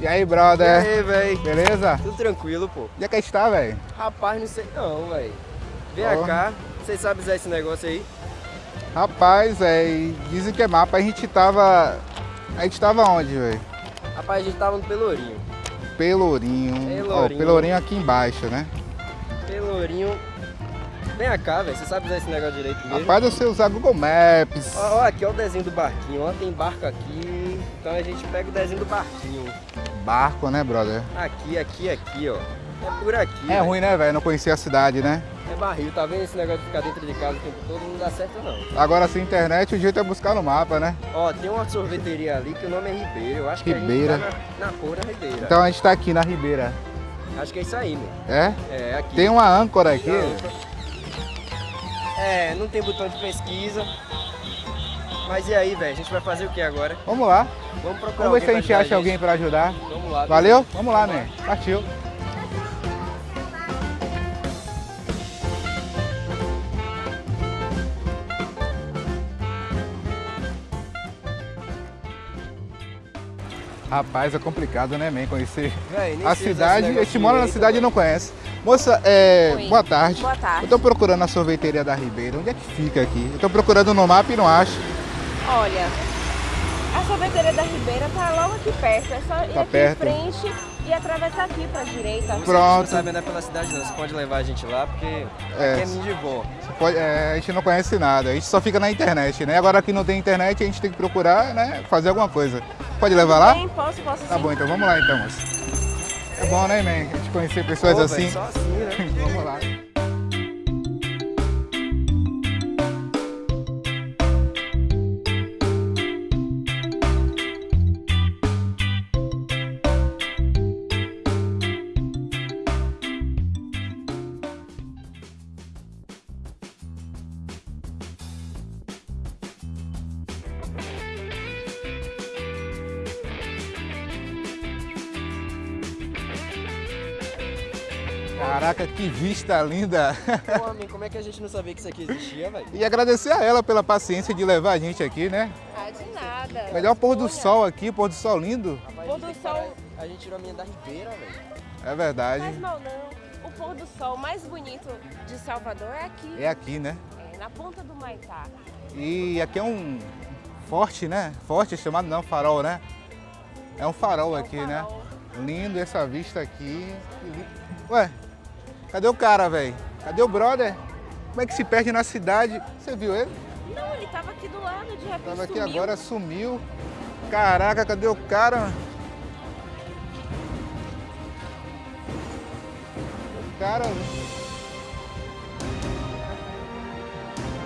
E aí, brother? E aí, véi? Beleza? Tudo tranquilo, pô. Onde é que a gente tá, velho? Rapaz, não sei não, véi. Vem Ó. cá, vocês sabem usar esse negócio aí? Rapaz, velho, dizem que é mapa. A gente tava... A gente tava onde, velho? Rapaz, a gente tava no Pelourinho. Pelourinho. Pelourinho. Pelourinho aqui embaixo, né? Pelourinho. Vem cá, velho. Você sabe usar esse negócio direito mesmo? Rapaz, eu sei usar Google Maps. Ó, ó, aqui ó o desenho do barquinho. Ó, tem barco aqui. Então a gente pega o desenho do barquinho. Barco, né, brother? Aqui, aqui, aqui, ó. É por aqui. É véi. ruim, né, velho? Não conhecer a cidade, né? É barril, tá vendo esse negócio de ficar dentro de casa o tempo todo? Não dá certo não. Agora, sem internet, o jeito é buscar no mapa, né? Ó, tem uma sorveteria ali que o nome é Ribeira. Eu acho Ribeira. que a gente tá na, na porra da Ribeira. Então a gente tá aqui na Ribeira. Acho que é isso aí, meu. É? É, aqui. Tem uma âncora aqui. É, não tem botão de pesquisa. Mas e aí, velho? A gente vai fazer o que agora? Vamos lá. Vamos procurar Vamos ver se a gente acha alguém pra ajudar. Vamos lá. Valeu? Vamos lá, né? Partiu. Rapaz, é complicado, né, man? Conhecer Véi, a cidade. A gente mora na cidade e não conhece. Moça, é, boa tarde. Boa tarde. Eu tô procurando a sorveteria da Ribeira. Onde é que fica aqui? Eu tô procurando no mapa e não acho. Olha, a sorveteria da Ribeira tá logo aqui perto. É só ir Tá aqui perto. em frente e atravessar aqui pra direita. Você Pronto. não sabe andar pela cidade não, você pode levar a gente lá, porque É. aqui é de. Você pode- é, a gente não conhece nada, a gente só fica na internet, né? Agora que não tem internet, a gente tem que procurar, né? Fazer alguma coisa. Pode levar lá? Bem, posso, posso Tá sim. bom, então vamos lá então. É bom, né, man? A gente conhecer pessoas Pô, assim. véi, só assim, né? Vamos lá. Caraca, que vista linda! Pô, homem, como é que a gente não sabia que isso aqui existia, velho? E agradecer a ela pela paciência de levar a gente aqui, né? Ah, de nada. Melhor pôr do sol aqui, pôr do sol lindo. Rapaz, Pôr do sol- A gente tirou a minha da Ribeira, velho. É verdade. Faz mal não. O pôr do sol mais bonito de Salvador é aqui. É aqui, né? É, na ponta do Maitá. E aqui é um forte, né? Forte chamado não, farol, né? É um farol É um aqui, né? farol. Lindo essa vista aqui. Ué, cadê o cara, velho? Cadê o brother? Como é que se perde na cidade? Você viu ele? Não, ele tava aqui do lado, de repente Tava aqui sumiu. agora, sumiu. Caraca, cadê o cara? O cara.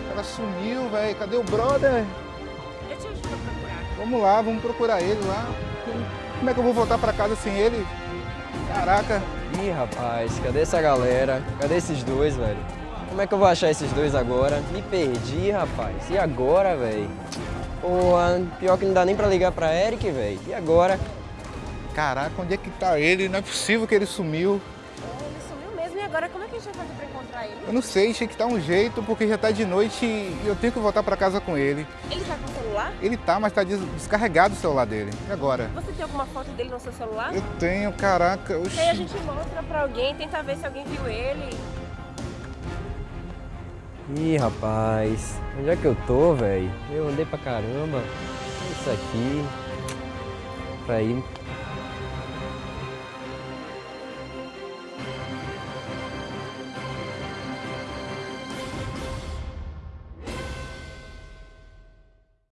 O cara sumiu, velho. Cadê o brother? Eu te ajudo a procurar. Vamos lá, vamos procurar ele lá. Como é que eu vou voltar pra casa sem ele? Caraca. Ih, rapaz, cadê essa galera? Cadê esses dois, velho? Como é que eu vou achar esses dois agora? Me perdi, rapaz. E agora, velho? Pô, pior que não dá nem pra ligar pra Eric, velho. E agora? Caraca, onde é que tá ele? Não é possível que ele sumiu. Agora, como é que a gente vai fazer pra encontrar ele? Eu não sei, tinha que dar um jeito, porque já tá de noite e eu tenho que voltar pra casa com ele. Ele tá com o celular? Ele tá, mas tá des- descarregado o celular dele. E agora? Você tem alguma foto dele no seu celular? Eu tenho, caraca. Oxi. E aí a gente mostra pra alguém, tenta ver se alguém viu ele. Ih, rapaz, onde é que eu tô, velho? Eu andei pra caramba. Isso aqui. Pra ir